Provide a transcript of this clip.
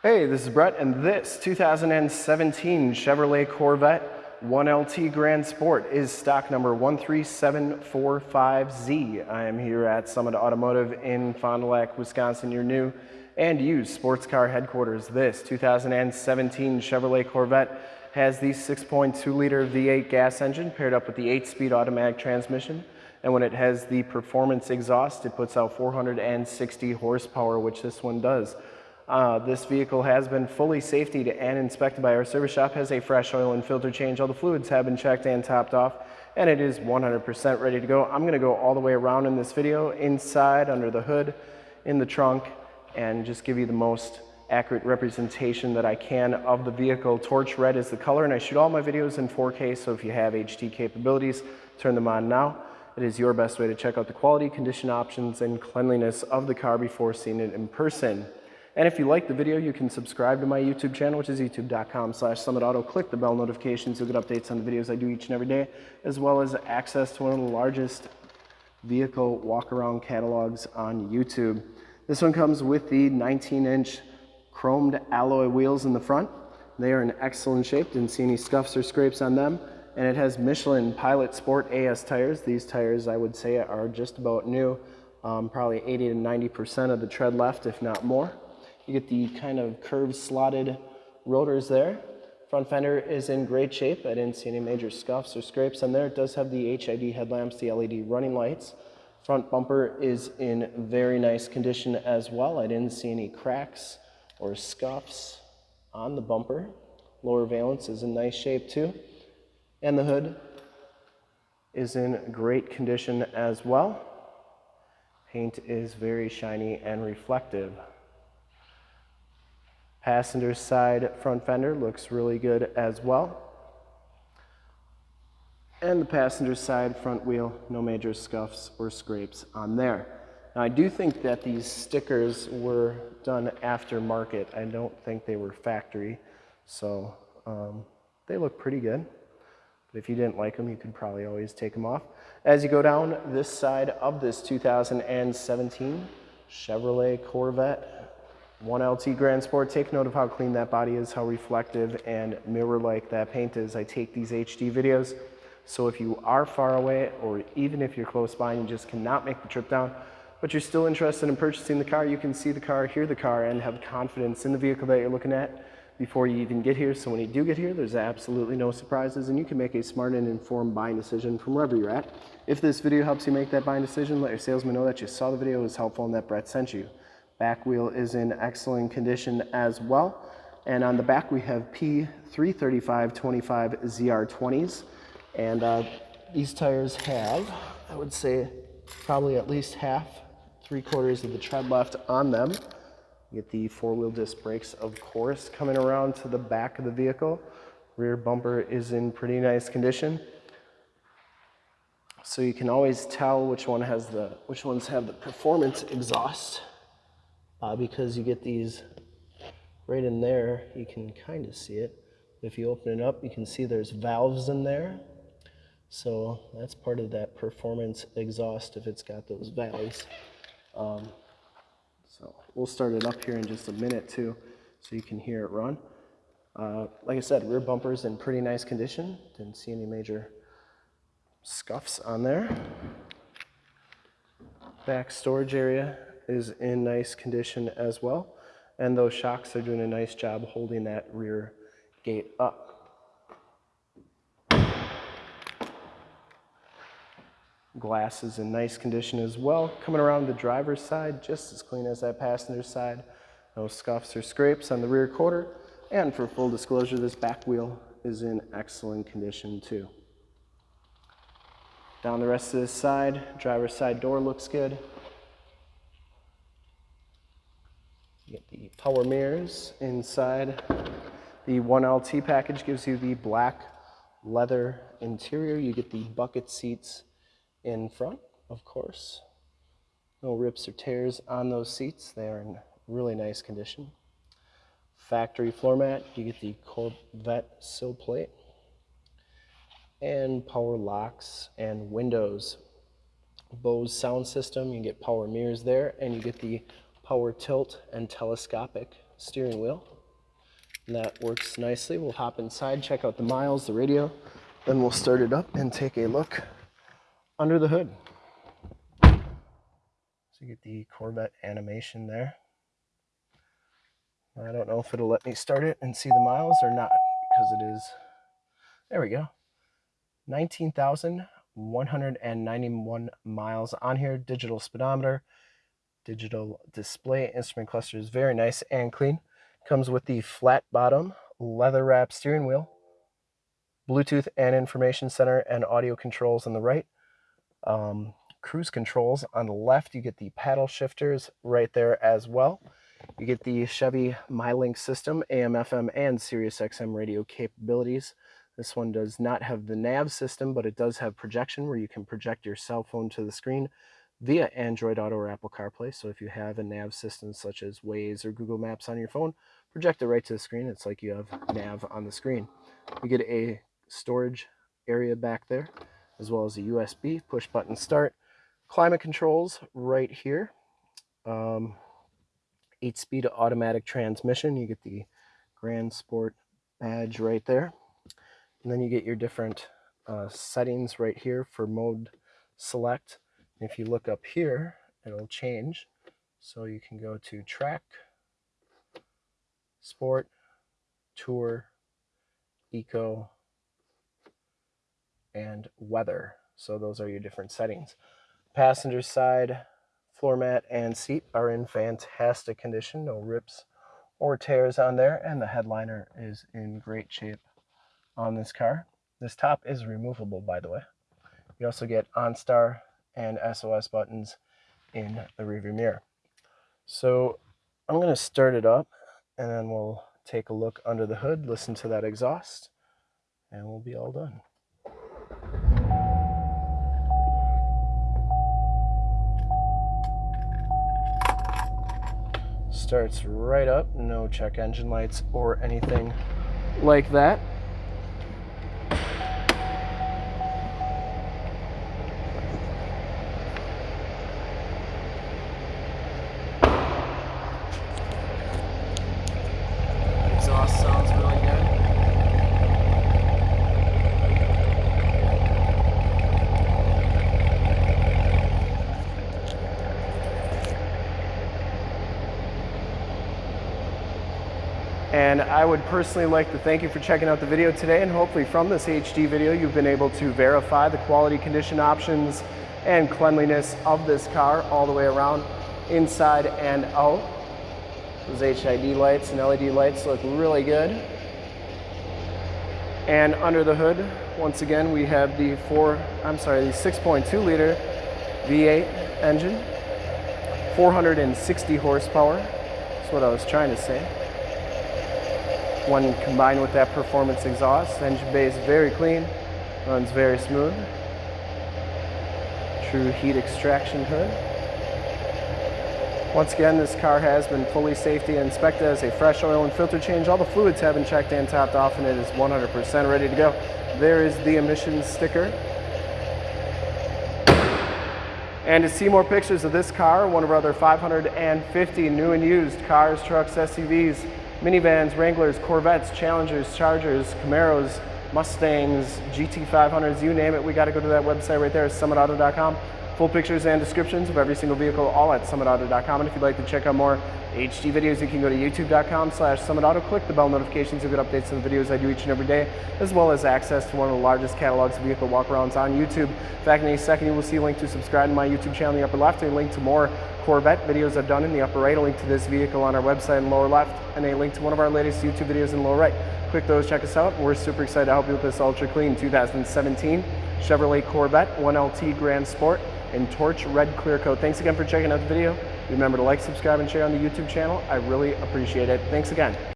Hey, this is Brett, and this 2017 Chevrolet Corvette 1LT Grand Sport is stock number 13745Z. I am here at Summit Automotive in Fond du Lac, Wisconsin, your new and used sports car headquarters. This 2017 Chevrolet Corvette has the 6.2 liter V8 gas engine paired up with the 8 speed automatic transmission. And when it has the performance exhaust, it puts out 460 horsepower, which this one does. Uh, this vehicle has been fully safetied and inspected by our service shop, has a fresh oil and filter change. All the fluids have been checked and topped off, and it is 100% ready to go. I'm gonna go all the way around in this video, inside, under the hood, in the trunk, and just give you the most accurate representation that I can of the vehicle. Torch red is the color, and I shoot all my videos in 4K, so if you have HD capabilities, turn them on now. It is your best way to check out the quality, condition options, and cleanliness of the car before seeing it in person. And if you like the video, you can subscribe to my YouTube channel, which is youtube.com slash summitauto. Click the bell notifications. You'll get updates on the videos I do each and every day, as well as access to one of the largest vehicle walk-around catalogs on YouTube. This one comes with the 19-inch chromed alloy wheels in the front. They are in excellent shape. Didn't see any scuffs or scrapes on them. And it has Michelin Pilot Sport AS tires. These tires, I would say, are just about new. Um, probably 80 to 90% of the tread left, if not more. You get the kind of curved slotted rotors there. Front fender is in great shape. I didn't see any major scuffs or scrapes on there. It does have the HID headlamps, the LED running lights. Front bumper is in very nice condition as well. I didn't see any cracks or scuffs on the bumper. Lower valence is in nice shape too. And the hood is in great condition as well. Paint is very shiny and reflective. Passenger side front fender looks really good as well. And the passenger side front wheel, no major scuffs or scrapes on there. Now I do think that these stickers were done aftermarket. I don't think they were factory. So um, they look pretty good. But if you didn't like them, you could probably always take them off. As you go down this side of this 2017 Chevrolet Corvette 1LT Grand Sport, take note of how clean that body is, how reflective and mirror-like that paint is. I take these HD videos, so if you are far away or even if you're close by and you just cannot make the trip down, but you're still interested in purchasing the car, you can see the car, hear the car, and have confidence in the vehicle that you're looking at before you even get here. So when you do get here, there's absolutely no surprises and you can make a smart and informed buying decision from wherever you're at. If this video helps you make that buying decision, let your salesman know that you saw the video, was helpful, and that Brett sent you. Back wheel is in excellent condition as well. And on the back we have P335-25 ZR20s. And uh, these tires have, I would say, probably at least half, three quarters of the tread left on them. Get the four-wheel disc brakes, of course, coming around to the back of the vehicle. Rear bumper is in pretty nice condition. So you can always tell which one has the which ones have the performance exhaust uh, because you get these right in there. You can kind of see it. If you open it up, you can see there's valves in there. So that's part of that performance exhaust if it's got those valves. Um, so we'll start it up here in just a minute too, so you can hear it run. Uh, like I said, rear bumper's in pretty nice condition. Didn't see any major scuffs on there. Back storage area is in nice condition as well. And those shocks are doing a nice job holding that rear gate up. Glass is in nice condition as well. Coming around the driver's side, just as clean as that passenger side. No scuffs or scrapes on the rear quarter. And for full disclosure, this back wheel is in excellent condition too. Down the rest of this side, driver's side door looks good. You get the power mirrors inside. The 1LT package gives you the black leather interior. You get the bucket seats in front, of course. No rips or tears on those seats. They are in really nice condition. Factory floor mat, you get the Corvette sill plate. And power locks and windows. Bose sound system, you get power mirrors there, and you get the power tilt and telescopic steering wheel. And that works nicely. We'll hop inside, check out the miles, the radio, then we'll start it up and take a look under the hood. So you get the Corvette animation there. I don't know if it'll let me start it and see the miles or not because it is, there we go, 19,191 miles on here, digital speedometer, digital display, instrument cluster is very nice and clean. Comes with the flat bottom, leather wrap steering wheel, Bluetooth and information center and audio controls on the right. Um, cruise controls on the left. You get the paddle shifters right there as well. You get the Chevy MyLink system, AM, FM, and Sirius XM radio capabilities. This one does not have the nav system, but it does have projection where you can project your cell phone to the screen via Android Auto or Apple CarPlay. So if you have a nav system such as Waze or Google Maps on your phone, project it right to the screen. It's like you have nav on the screen. You get a storage area back there, as well as a USB push button start. Climate controls right here. Um, eight speed automatic transmission. You get the Grand Sport badge right there. And then you get your different uh, settings right here for mode select. If you look up here, it'll change. So you can go to track, sport, tour, eco, and weather. So those are your different settings. Passenger side, floor mat and seat are in fantastic condition. No rips or tears on there. And the headliner is in great shape on this car. This top is removable, by the way. You also get OnStar and SOS buttons in the rearview mirror. So I'm going to start it up and then we'll take a look under the hood, listen to that exhaust, and we'll be all done. Starts right up, no check engine lights or anything like that. Exhaust sounds really good. And I would personally like to thank you for checking out the video today and hopefully from this HD video you've been able to verify the quality condition options and cleanliness of this car all the way around inside and out. Those HID lights and LED lights look really good. And under the hood, once again, we have the four, I'm sorry, the 6.2 liter V8 engine, 460 horsepower. That's what I was trying to say. When combined with that performance exhaust, engine bay is very clean, runs very smooth. True heat extraction hood. Once again, this car has been fully safety inspected as a fresh oil and filter change. All the fluids have been checked and topped off and it is 100% ready to go. There is the emissions sticker. And to see more pictures of this car, one of our other 550 new and used cars, trucks, SUVs, minivans, Wranglers, Corvettes, Challengers, Chargers, Camaros, Mustangs, GT500s, you name it, we got to go to that website right there, summitauto.com. Full pictures and descriptions of every single vehicle, all at summitauto.com. And if you'd like to check out more HD videos, you can go to youtube.com slash summitauto. Click the bell notifications to get updates on the videos I do each and every day, as well as access to one of the largest catalogs of vehicle walkarounds on YouTube. In fact, in a second, you will see a link to subscribe to my YouTube channel in the upper left, a link to more Corvette videos I've done in the upper right, a link to this vehicle on our website in lower left, and a link to one of our latest YouTube videos in lower right. Click those, check us out. We're super excited to help you with this ultra clean 2017 Chevrolet Corvette 1LT Grand Sport in Torch Red Clear Coat. Thanks again for checking out the video. Remember to like, subscribe, and share on the YouTube channel. I really appreciate it. Thanks again.